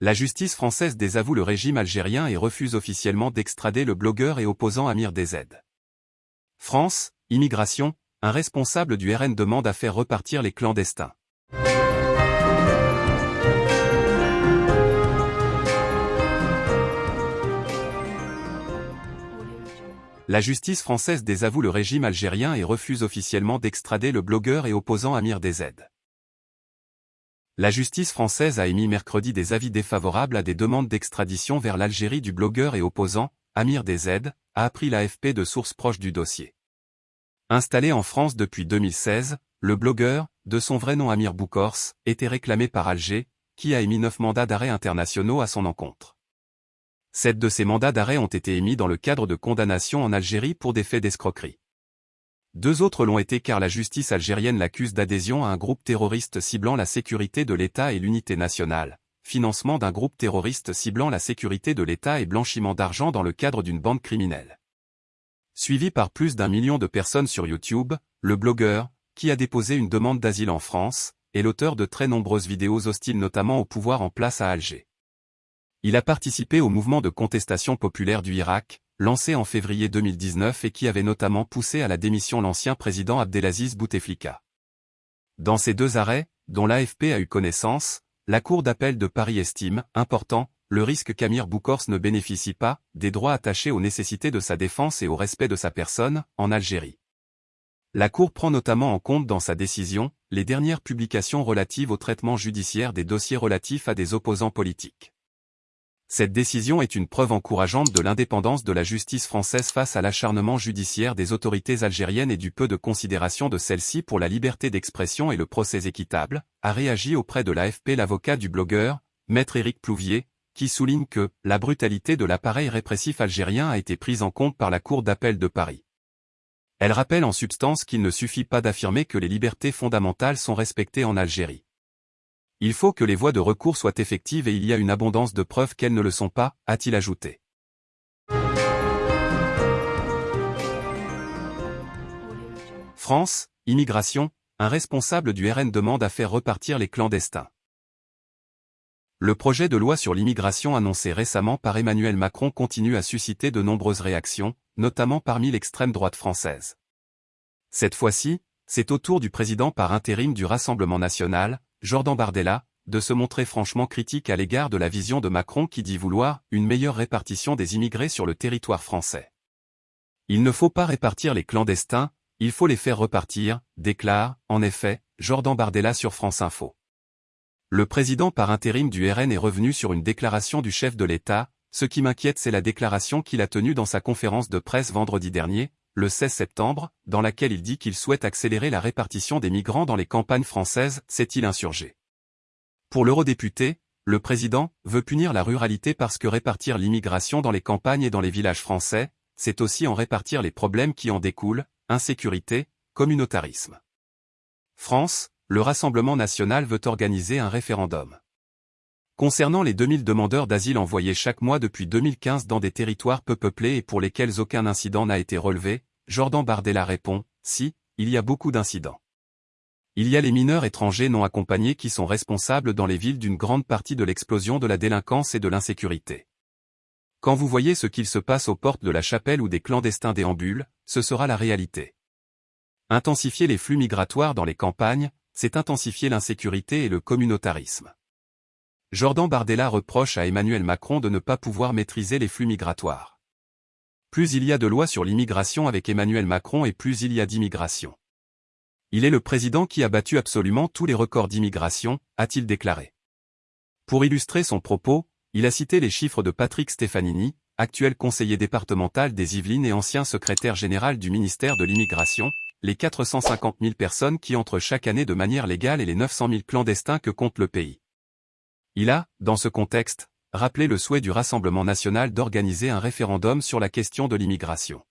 La justice française désavoue le régime algérien et refuse officiellement d'extrader le blogueur et opposant Amir DZ. France, immigration, un responsable du RN demande à faire repartir les clandestins. La justice française désavoue le régime algérien et refuse officiellement d'extrader le blogueur et opposant Amir DZ. La justice française a émis mercredi des avis défavorables à des demandes d'extradition vers l'Algérie du blogueur et opposant, Amir DZ, a appris l'AFP de sources proches du dossier. Installé en France depuis 2016, le blogueur, de son vrai nom Amir Boukors, était réclamé par Alger, qui a émis neuf mandats d'arrêt internationaux à son encontre. Sept de ces mandats d'arrêt ont été émis dans le cadre de condamnations en Algérie pour des faits d'escroquerie. Deux autres l'ont été car la justice algérienne l'accuse d'adhésion à un groupe terroriste ciblant la sécurité de l'État et l'unité nationale, financement d'un groupe terroriste ciblant la sécurité de l'État et blanchiment d'argent dans le cadre d'une bande criminelle. Suivi par plus d'un million de personnes sur YouTube, le blogueur, qui a déposé une demande d'asile en France, est l'auteur de très nombreuses vidéos hostiles notamment au pouvoir en place à Alger. Il a participé au mouvement de contestation populaire du Irak, lancé en février 2019 et qui avait notamment poussé à la démission l'ancien président Abdelaziz Bouteflika. Dans ces deux arrêts, dont l'AFP a eu connaissance, la Cour d'appel de Paris estime, important, le risque qu'Amir Boukors ne bénéficie pas des droits attachés aux nécessités de sa défense et au respect de sa personne, en Algérie. La Cour prend notamment en compte dans sa décision, les dernières publications relatives au traitement judiciaire des dossiers relatifs à des opposants politiques. Cette décision est une preuve encourageante de l'indépendance de la justice française face à l'acharnement judiciaire des autorités algériennes et du peu de considération de celles-ci pour la liberté d'expression et le procès équitable, a réagi auprès de l'AFP l'avocat du blogueur, maître Éric Plouvier, qui souligne que la brutalité de l'appareil répressif algérien a été prise en compte par la Cour d'appel de Paris. Elle rappelle en substance qu'il ne suffit pas d'affirmer que les libertés fondamentales sont respectées en Algérie. Il faut que les voies de recours soient effectives et il y a une abondance de preuves qu'elles ne le sont pas, a-t-il ajouté. France, immigration, un responsable du RN demande à faire repartir les clandestins. Le projet de loi sur l'immigration annoncé récemment par Emmanuel Macron continue à susciter de nombreuses réactions, notamment parmi l'extrême droite française. Cette fois-ci, c'est au tour du président par intérim du Rassemblement national, Jordan Bardella, de se montrer franchement critique à l'égard de la vision de Macron qui dit vouloir une meilleure répartition des immigrés sur le territoire français. Il ne faut pas répartir les clandestins, il faut les faire repartir, déclare, en effet, Jordan Bardella sur France Info. Le président par intérim du RN est revenu sur une déclaration du chef de l'État, ce qui m'inquiète c'est la déclaration qu'il a tenue dans sa conférence de presse vendredi dernier, le 16 septembre, dans laquelle il dit qu'il souhaite accélérer la répartition des migrants dans les campagnes françaises, s'est-il insurgé. Pour l'eurodéputé, le président veut punir la ruralité parce que répartir l'immigration dans les campagnes et dans les villages français, c'est aussi en répartir les problèmes qui en découlent, insécurité, communautarisme. France, le Rassemblement national veut organiser un référendum. Concernant les 2000 demandeurs d'asile envoyés chaque mois depuis 2015 dans des territoires peu peuplés et pour lesquels aucun incident n'a été relevé, Jordan Bardella répond, si, il y a beaucoup d'incidents. Il y a les mineurs étrangers non accompagnés qui sont responsables dans les villes d'une grande partie de l'explosion de la délinquance et de l'insécurité. Quand vous voyez ce qu'il se passe aux portes de la chapelle ou des clandestins déambulent, ce sera la réalité. Intensifier les flux migratoires dans les campagnes, c'est intensifier l'insécurité et le communautarisme. Jordan Bardella reproche à Emmanuel Macron de ne pas pouvoir maîtriser les flux migratoires. Plus il y a de lois sur l'immigration avec Emmanuel Macron et plus il y a d'immigration. Il est le président qui a battu absolument tous les records d'immigration, a-t-il déclaré. Pour illustrer son propos, il a cité les chiffres de Patrick Stefanini, actuel conseiller départemental des Yvelines et ancien secrétaire général du ministère de l'Immigration, les 450 000 personnes qui entrent chaque année de manière légale et les 900 000 clandestins que compte le pays. Il a, dans ce contexte, rappelé le souhait du Rassemblement national d'organiser un référendum sur la question de l'immigration.